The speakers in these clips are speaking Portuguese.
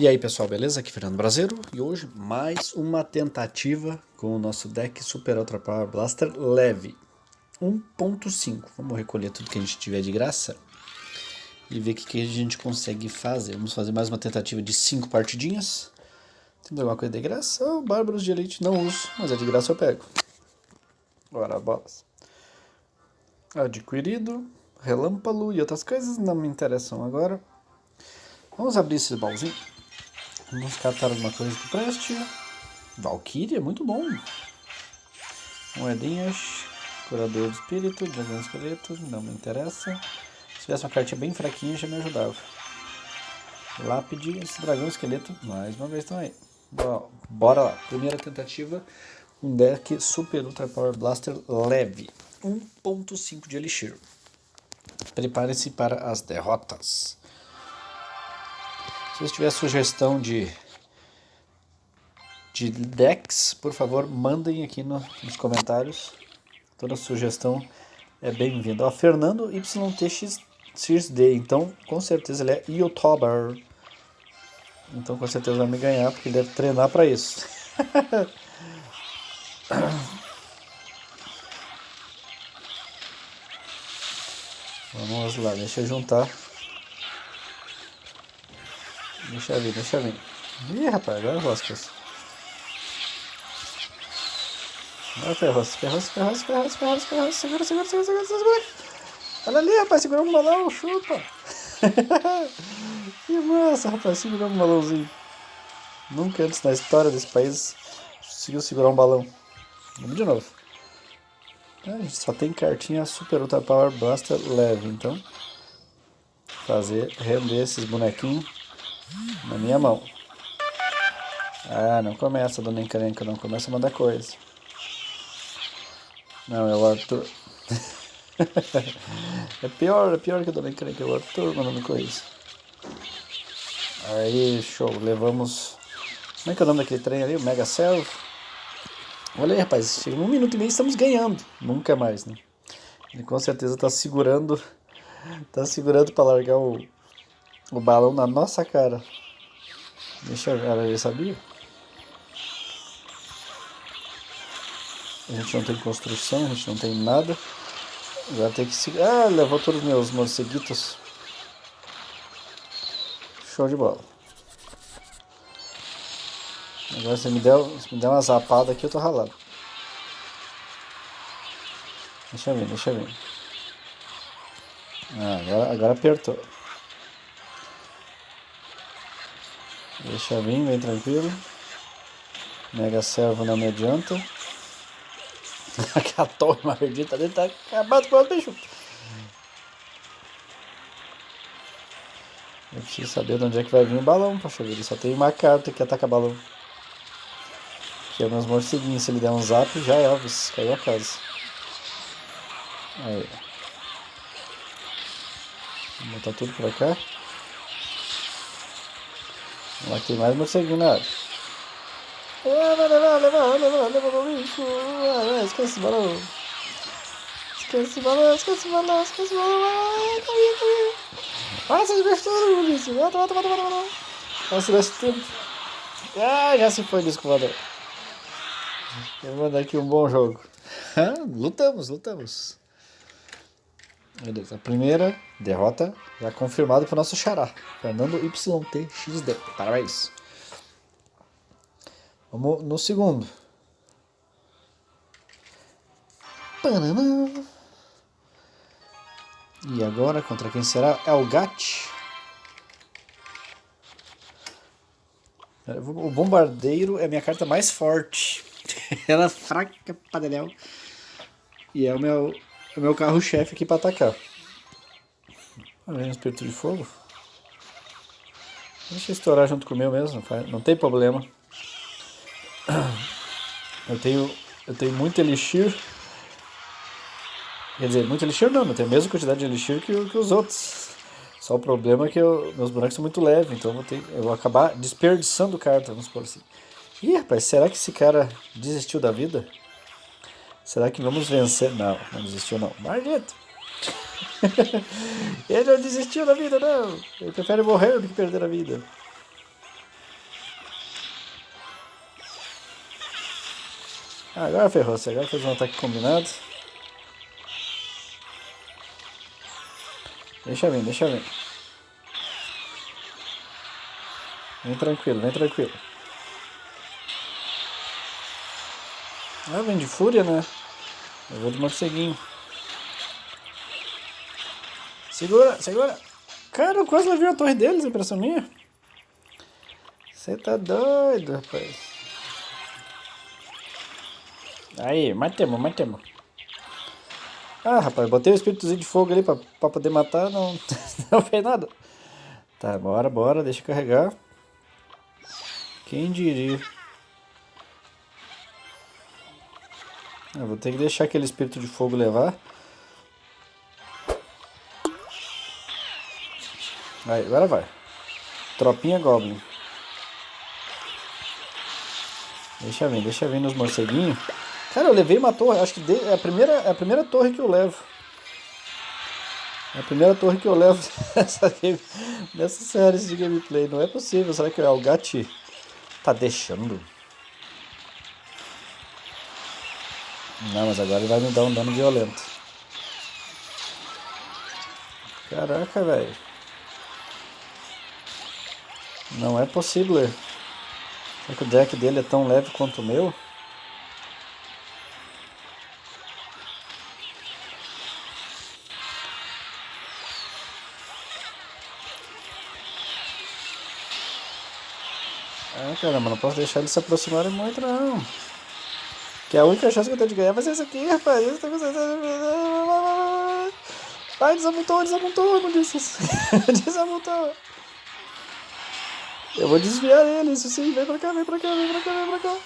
E aí pessoal, beleza? Aqui é Fernando Brasileiro e hoje mais uma tentativa com o nosso deck Super Ultra Power Blaster leve 1.5. Vamos recolher tudo que a gente tiver de graça e ver o que, que a gente consegue fazer. Vamos fazer mais uma tentativa de 5 partidinhas. Temos alguma coisa de graça? Oh, Bárbaros de Elite não uso, mas é de graça eu pego. Bora, bolas. Adquirido, relâmpago e outras coisas não me interessam agora. Vamos abrir esse baúzinho. Vamos catar alguma coisa que preste. Valkyria, muito bom. Moedinhas. Curador de espírito, dragão esqueleto, não me interessa. Se tivesse uma cartinha bem fraquinha já me ajudava. Lápide, esse dragão esqueleto, mais uma vez estão aí. Bora lá. Primeira tentativa, um deck Super Ultra Power Blaster leve. 1.5 de Elixir. Prepare-se para as derrotas. Se você tiver sugestão de, de decks, por favor, mandem aqui no, nos comentários. Toda sugestão é bem-vinda. Ó, Fernando YTXD, então com certeza ele é youtuber. Então com certeza vai me ganhar, porque ele deve treinar para isso. Vamos lá, deixa eu juntar. Deixa eu ver, deixa eu ver. Ih, rapaz, agora roscas. Agora ferros, ferros, ferros, ferros, ferros, ferros. Segura, segura, segura, segura, segura. Olha ali, rapaz, segurou um balão, chupa. que massa, rapaz, segurou um balãozinho. Nunca antes na história desse país conseguiu segurar um balão. Vamos de novo. A gente só tem cartinha Super Ultra Power Blaster leve, então fazer render esses bonequinhos na minha mão. Ah, não começa, dona encrenca, não começa a mandar coisa. Não, é o Arthur. é pior, é pior que a dona encrenca, é o Arthur mandando coisa. Aí, show, levamos... Como é que é o nome daquele trem ali? O Mega Cell? Olha aí, rapaz, chega um minuto e meio estamos ganhando. Nunca mais, né? Ele com certeza está segurando... Tá segurando para largar o, o balão na nossa cara. Deixa eu ver, ela já sabia? A gente não tem construção, a gente não tem nada. Agora tem que seguir. Ah, levou todos os meus morceguitos. Show de bola. Agora se me der, se me der uma zapada aqui, eu tô ralado. Deixa eu ver, deixa eu ver. Ah, agora, agora apertou. Deixa vir, bem tranquilo. Mega servo não me adianta. Aquela torre maldita dele tá acabado com o bicho. Eu preciso saber de onde é que vai vir o balão, poxa vida. Só tem uma carta que ataca balão. Que é meus morceguinhos. Se ele der um zap, já é Elvis. Caiu a casa. Aí. Vou botar tudo pra cá. Lá tem mais morceguinho vai levar, levar, levar, levar o bicho. Ah, esquece esse balão. Esquece esse balão, esquece esse balão, esquece esse balão. Ai, corri, corri. Vai, seus bestos, Ulisses. Volta, volta, volta, volta, volta. Nossa, tempo. Ah, já se foi disco voador. Eu vou dar aqui um bom jogo. lutamos, lutamos. Beleza, a primeira derrota já confirmada para o nosso xará, Fernando YTXD. Parabéns. Vamos no segundo. E agora, contra quem será? É o Gat. O Bombardeiro é a minha carta mais forte. Ela é fraca pra E é o meu o meu carro-chefe aqui para atacar. Vem um espírito de fogo. Deixa estourar junto com o meu mesmo, não tem problema. Eu tenho, eu tenho muito elixir. Quer dizer, muito elixir não, eu tenho a mesma quantidade de elixir que, que os outros. Só o problema é que eu, meus bonecos são muito leves, então eu vou, ter, eu vou acabar desperdiçando carta, vamos supor assim. Ih, rapaz, será que esse cara desistiu da vida? Será que vamos vencer? Não, não desistiu não. Maldito! Ele não desistiu da vida, não. Ele prefere morrer do que perder a vida. Ah, agora ferrou-se. Agora fez um ataque combinado. Deixa vir, deixa vir. Vem tranquilo, vem tranquilo. Ah, vem de fúria, né? Eu vou de morceguinho. Segura, segura. Cara, eu quase levei a torre deles, impressão minha. Você tá doido, rapaz. Aí, matemos, matemos. Ah, rapaz, botei o espíritozinho de fogo ali pra, pra poder matar, não, não fez nada. Tá, bora, bora, deixa eu carregar. Quem diria? Eu vou ter que deixar aquele espírito de fogo levar. Aí, agora vai. Tropinha Goblin. Deixa vir, deixa vir nos morceguinhos. Cara, eu levei uma torre, acho que é a primeira, é a primeira torre que eu levo. É a primeira torre que eu levo nessa, nessa série de gameplay. Não é possível, será que o Gatti tá deixando? Não, mas agora ele vai me dar um dano violento. Caraca, velho. Não é possível. Será que o deck dele é tão leve quanto o meu? Ah, caramba, não posso deixar eles se aproximarem muito, não. Que a única chance que eu tenho de ganhar vai ser isso aqui, rapaz. Ai, desamontou, desamontou, não disse isso. desamontou. Eu vou desviar ele, isso sim. Vem pra cá, vem pra cá, vem pra cá, vem pra cá.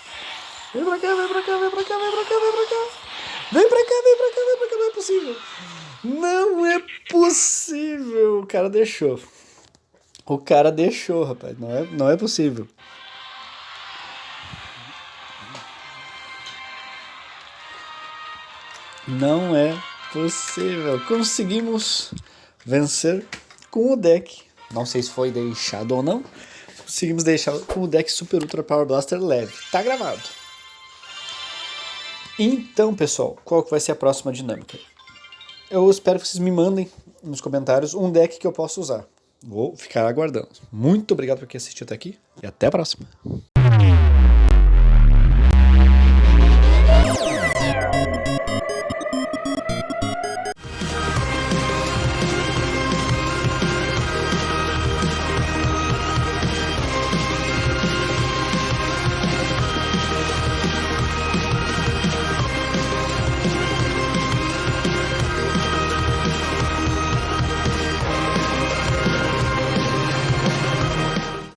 Vem pra cá, vem pra cá, vem pra cá, vem pra cá, vem pra cá. Vem pra cá, vem pra cá, vem pra cá, não é possível. Não é possível. O cara deixou. O cara deixou, rapaz. Não é, não é possível. Não é possível. Conseguimos vencer com o deck. Não sei se foi deixado ou não conseguimos deixar com o deck Super Ultra Power Blaster leve. Tá gravado. Então, pessoal, qual que vai ser a próxima dinâmica? Eu espero que vocês me mandem nos comentários um deck que eu possa usar. Vou ficar aguardando. Muito obrigado por quem assistiu até aqui e até a próxima.